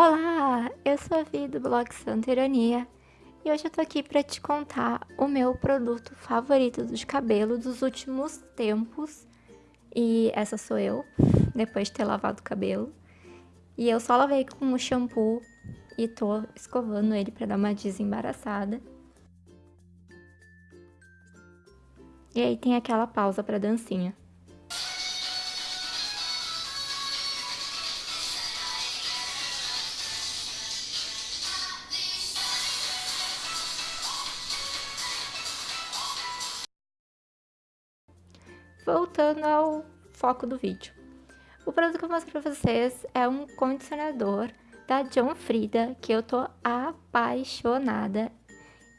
Olá, eu sou a Vi do blog Santa Ironia e hoje eu tô aqui para te contar o meu produto favorito de cabelo dos últimos tempos. E essa sou eu, depois de ter lavado o cabelo. E eu só lavei com o shampoo e tô escovando ele para dar uma desembaraçada. E aí tem aquela pausa para dancinha. Voltando ao foco do vídeo. O produto que eu vou mostrar pra vocês é um condicionador da John Frida, que eu tô apaixonada.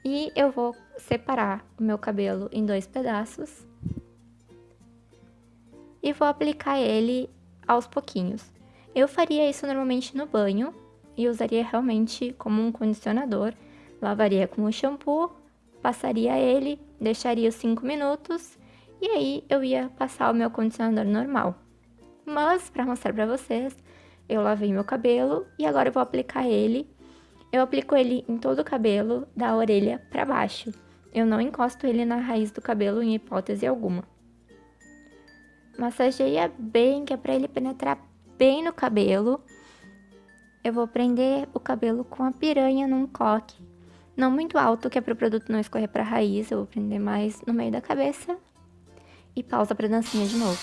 E eu vou separar o meu cabelo em dois pedaços. E vou aplicar ele aos pouquinhos. Eu faria isso normalmente no banho e usaria realmente como um condicionador. Lavaria com o shampoo, passaria ele, deixaria os 5 minutos e aí eu ia passar o meu condicionador normal. Mas, para mostrar para vocês, eu lavei meu cabelo e agora eu vou aplicar ele. Eu aplico ele em todo o cabelo, da orelha para baixo. Eu não encosto ele na raiz do cabelo em hipótese alguma. Massageia bem, que é para ele penetrar bem no cabelo. Eu vou prender o cabelo com a piranha num coque. Não muito alto, que é para o produto não escorrer para a raiz. Eu vou prender mais no meio da cabeça e pausa pra dancinha de novo.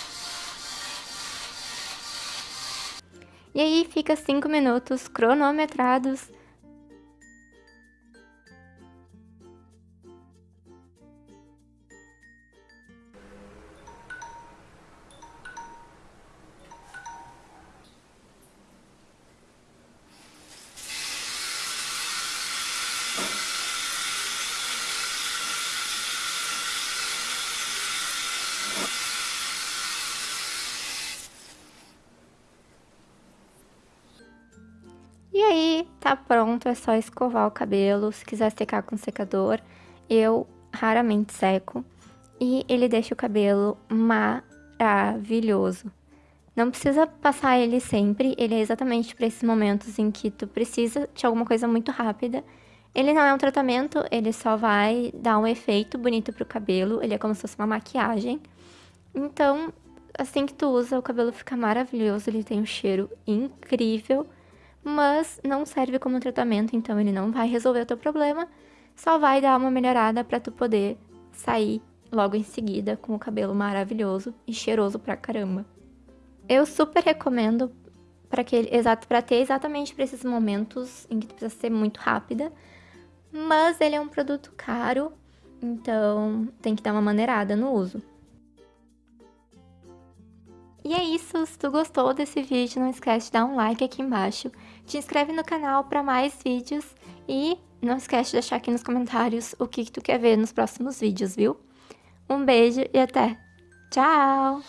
E aí fica 5 minutos cronometrados aí, tá pronto, é só escovar o cabelo. Se quiser secar com secador, eu raramente seco. E ele deixa o cabelo maravilhoso. Não precisa passar ele sempre, ele é exatamente para esses momentos em que tu precisa de alguma coisa muito rápida. Ele não é um tratamento, ele só vai dar um efeito bonito pro cabelo, ele é como se fosse uma maquiagem. Então, assim que tu usa, o cabelo fica maravilhoso, ele tem um cheiro incrível mas não serve como tratamento, então ele não vai resolver o teu problema, só vai dar uma melhorada para tu poder sair logo em seguida com o cabelo maravilhoso e cheiroso pra caramba. Eu super recomendo para exato para ter exatamente para esses momentos em que tu precisa ser muito rápida, mas ele é um produto caro, então tem que dar uma maneirada no uso. E é isso, se tu gostou desse vídeo, não esquece de dar um like aqui embaixo, te inscreve no canal para mais vídeos e não esquece de deixar aqui nos comentários o que, que tu quer ver nos próximos vídeos, viu? Um beijo e até! Tchau!